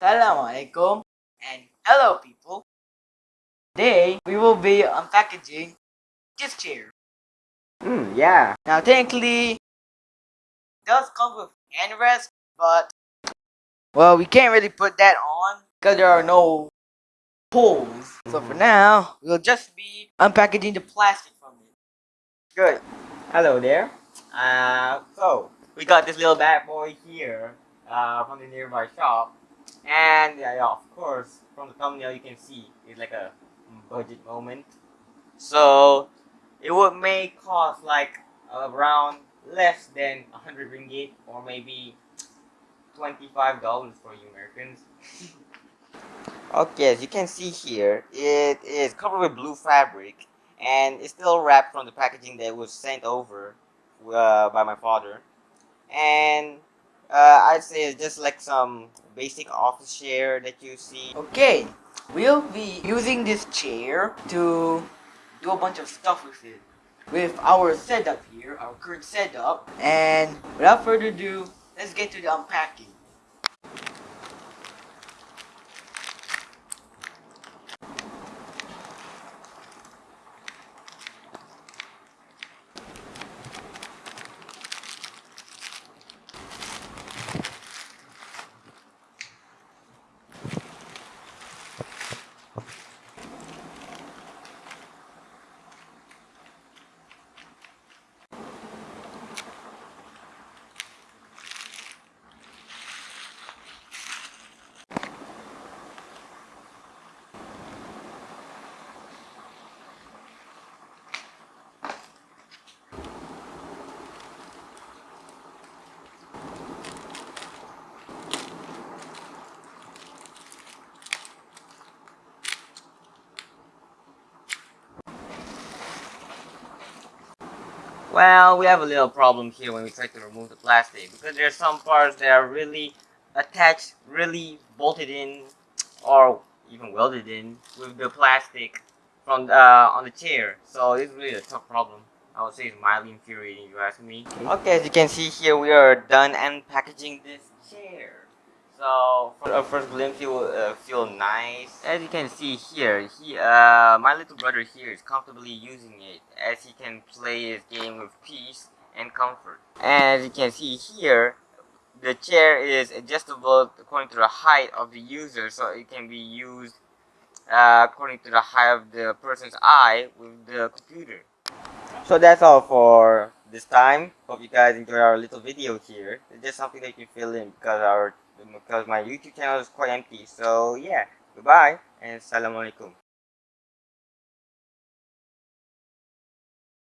Assalamualaikum and hello people. Today we will be unpackaging this chair. Hmm, yeah. Now technically it does come with hand rest, but well we can't really put that on because there are no holes. So for now we'll just be unpackaging the plastic from it. Good. Hello there. Uh, so, we got this little bad boy here uh, from the nearby shop. And, yeah, yeah, of course, from the thumbnail you can see it's like a budget moment. So, it would may cost like around less than 100 ringgit or maybe $25 for you Americans. okay, as you can see here, it is covered with blue fabric and it's still wrapped from the packaging that was sent over uh, by my father. And uh, I'd say it's just like some basic office chair that you see. Okay, we'll be using this chair to do a bunch of stuff with it. With our setup here, our current setup. And without further ado, let's get to the unpacking. Well, we have a little problem here when we try to remove the plastic because there's some parts that are really attached, really bolted in or even welded in with the plastic from the, uh, on the chair. So it's really a tough problem. I would say it's mildly infuriating you ask me. Okay, as you can see here, we are done unpackaging this chair. So for a first glimpse, you will uh, feel nice. As you can see here, he, uh, my little brother here is comfortably using it as he can play his game with peace and comfort. And as you can see here, the chair is adjustable according to the height of the user, so it can be used uh, according to the height of the person's eye with the computer. So that's all for this time. Hope you guys enjoyed our little video here. It's just something that you fill in because our because my YouTube channel is quite empty. So yeah, goodbye and assalamualaikum.